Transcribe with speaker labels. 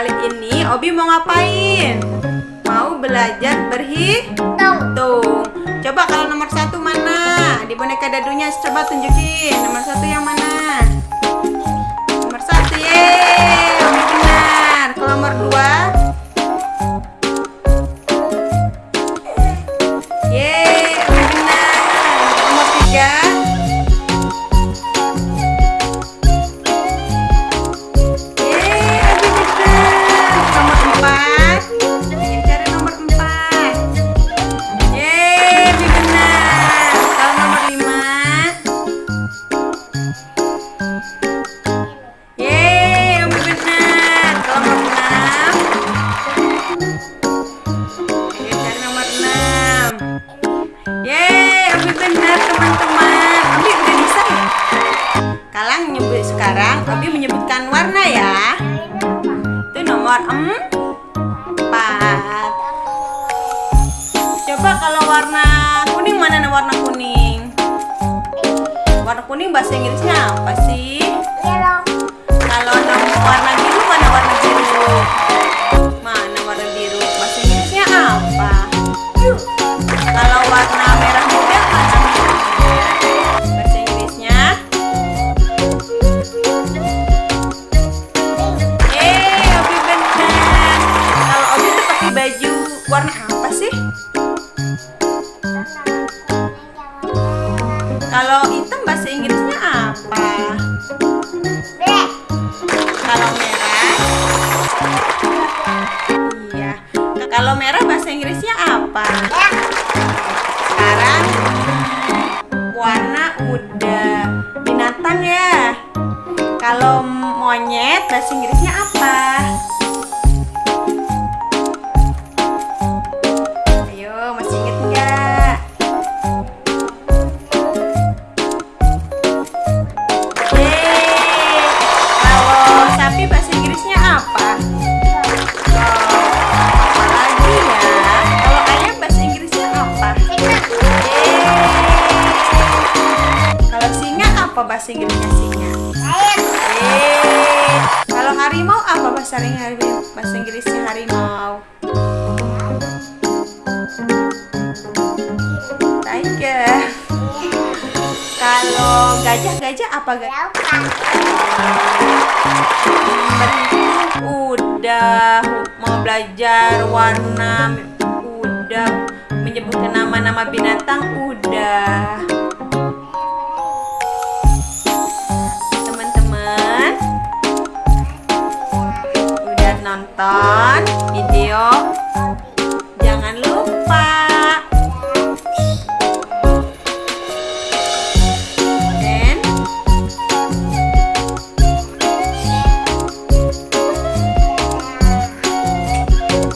Speaker 1: Kali ini Obi mau ngapain? Mau belajar berhitung. Coba kalau nomor satu mana? Di boneka dadunya coba tunjukin. Nomor satu yang mana? Kalang nyebut sekarang, Obi menyebutkan warna ya. Itu nomor empat. Coba kalau warna kuning mana warna kuning? Warna kuning bahasa Inggrisnya apa sih? Warna apa sih? Kalau hitam bahasa Inggrisnya apa? Kalau merah? Iya. Kalau merah bahasa Inggrisnya apa? Sekarang warna udah binatang ya. Kalau monyet bahasa Inggrisnya apa? Ayo, masih inget nggak? Kalau bahasa Inggrisnya ya? Kalau ayam. Kalau singa singa? Harimau apa? Bahasa Inggrisnya harimau. Kalau gajah-gajah apa gajah? Udah mau belajar warna udah. Menyebutkan nama-nama binatang udah. Teman-teman udah nonton? Video